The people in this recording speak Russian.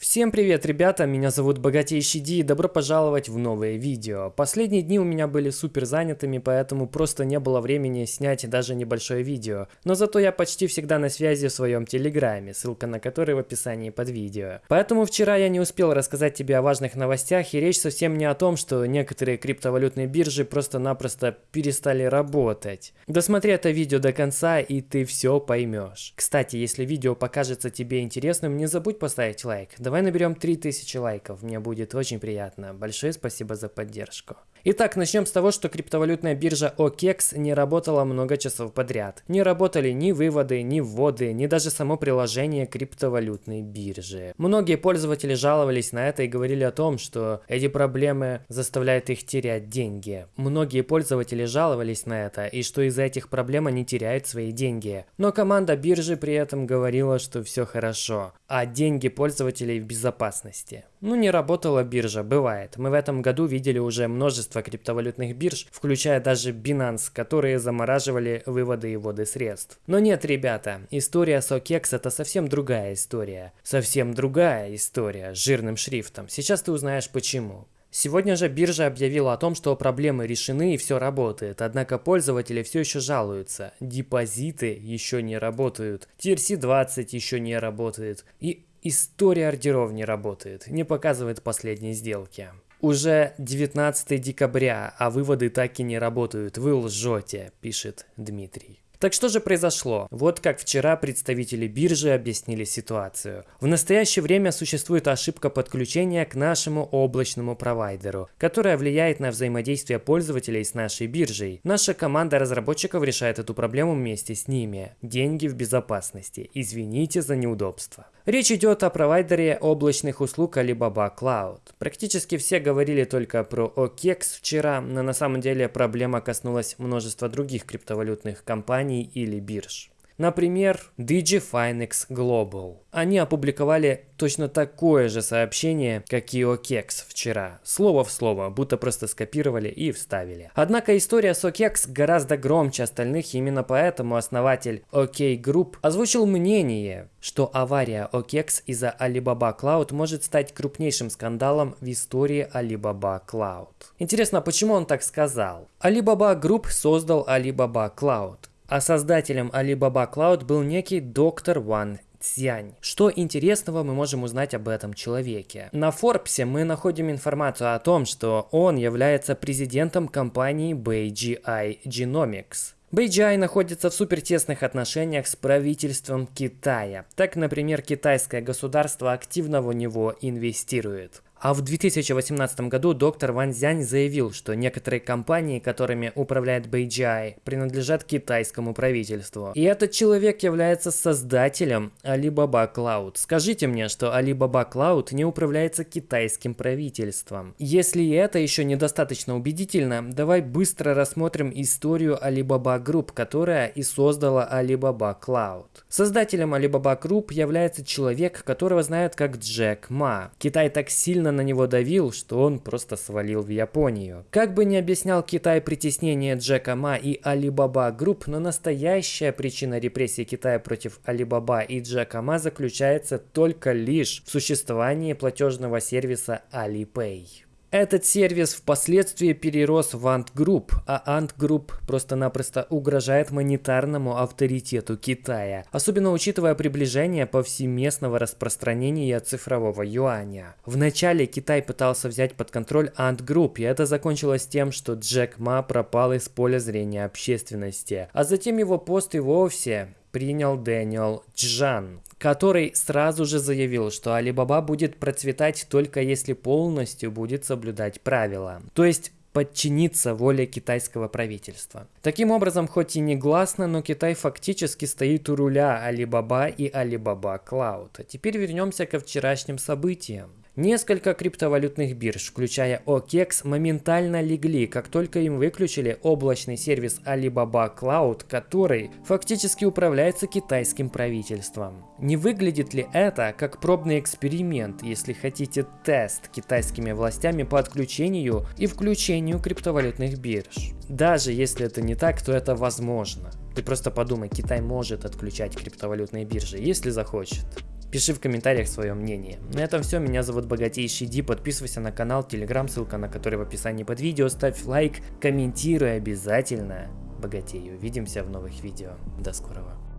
Всем привет, ребята, меня зовут Богатейший Ди и добро пожаловать в новое видео. Последние дни у меня были супер занятыми, поэтому просто не было времени снять даже небольшое видео. Но зато я почти всегда на связи в своем телеграме, ссылка на который в описании под видео. Поэтому вчера я не успел рассказать тебе о важных новостях, и речь совсем не о том, что некоторые криптовалютные биржи просто-напросто перестали работать. Досмотри это видео до конца, и ты все поймешь. Кстати, если видео покажется тебе интересным, не забудь поставить лайк. Давай наберем 3000 лайков, мне будет очень приятно. Большое спасибо за поддержку. Итак, начнем с того, что криптовалютная биржа OKEX не работала много часов подряд. Не работали ни выводы, ни вводы, ни даже само приложение криптовалютной биржи. Многие пользователи жаловались на это и говорили о том, что эти проблемы заставляют их терять деньги. Многие пользователи жаловались на это и что из-за этих проблем они теряют свои деньги. Но команда биржи при этом говорила, что все хорошо, а деньги пользователей в безопасности. Ну не работала биржа, бывает. Мы в этом году видели уже множество криптовалютных бирж, включая даже Binance, которые замораживали выводы и вводы средств. Но нет, ребята, история с OKEX это совсем другая история. Совсем другая история, с жирным шрифтом. Сейчас ты узнаешь почему. Сегодня же биржа объявила о том, что проблемы решены и все работает, однако пользователи все еще жалуются. Депозиты еще не работают, TRC-20 еще не работает и История ордеров не работает, не показывает последние сделки. Уже 19 декабря, а выводы так и не работают. Вы лжете, пишет Дмитрий. Так что же произошло? Вот как вчера представители биржи объяснили ситуацию. В настоящее время существует ошибка подключения к нашему облачному провайдеру, которая влияет на взаимодействие пользователей с нашей биржей. Наша команда разработчиков решает эту проблему вместе с ними. Деньги в безопасности. Извините за неудобство. Речь идет о провайдере облачных услуг Alibaba Cloud. Практически все говорили только про OKEX вчера, но на самом деле проблема коснулась множества других криптовалютных компаний или бирж. Например, DigiFinex Global. Они опубликовали точно такое же сообщение, как и OKEX вчера. Слово в слово, будто просто скопировали и вставили. Однако история с OKEX гораздо громче остальных, именно поэтому основатель OK Group озвучил мнение, что авария OKEX из-за Alibaba Cloud может стать крупнейшим скандалом в истории Alibaba Cloud. Интересно, почему он так сказал? Alibaba Group создал Alibaba Cloud. А создателем Alibaba Cloud был некий доктор Ван Цянь. Что интересного мы можем узнать об этом человеке? На Форбсе мы находим информацию о том, что он является президентом компании BGI Genomics. BGI находится в супертесных отношениях с правительством Китая. Так, например, китайское государство активно в него инвестирует. А в 2018 году доктор Ван Зянь заявил, что некоторые компании, которыми управляет BGI, принадлежат китайскому правительству. И этот человек является создателем Alibaba Cloud. Скажите мне, что Alibaba Cloud не управляется китайским правительством. Если это еще недостаточно убедительно, давай быстро рассмотрим историю Alibaba Group, которая и создала Alibaba Cloud. Создателем Alibaba Group является человек, которого знают как Джек Ма. Китай так сильно сильно на него давил, что он просто свалил в Японию. Как бы ни объяснял Китай притеснение Джека Ма и Alibaba Group, но настоящая причина репрессий Китая против Alibaba и Джека Ма заключается только лишь в существовании платежного сервиса Alipay. Этот сервис впоследствии перерос в Ant Group, а Ant Group просто-напросто угрожает монетарному авторитету Китая, особенно учитывая приближение повсеместного распространения цифрового юаня. Вначале Китай пытался взять под контроль Ant Group, и это закончилось тем, что Джек Ма пропал из поля зрения общественности, а затем его пост и вовсе принял Дэниел Джан, который сразу же заявил, что Alibaba будет процветать только если полностью будет соблюдать правила. То есть подчиниться воле китайского правительства. Таким образом, хоть и не гласно, но Китай фактически стоит у руля Alibaba и Alibaba Cloud. А теперь вернемся ко вчерашним событиям. Несколько криптовалютных бирж, включая OKEX, моментально легли, как только им выключили облачный сервис Alibaba Cloud, который фактически управляется китайским правительством. Не выглядит ли это как пробный эксперимент, если хотите тест китайскими властями по отключению и включению криптовалютных бирж? Даже если это не так, то это возможно. Ты просто подумай, Китай может отключать криптовалютные биржи, если захочет. Пиши в комментариях свое мнение. На этом все, меня зовут Богатейший Ди, подписывайся на канал, телеграм, ссылка на который в описании под видео, ставь лайк, комментируй обязательно. Богатей, увидимся в новых видео. До скорого.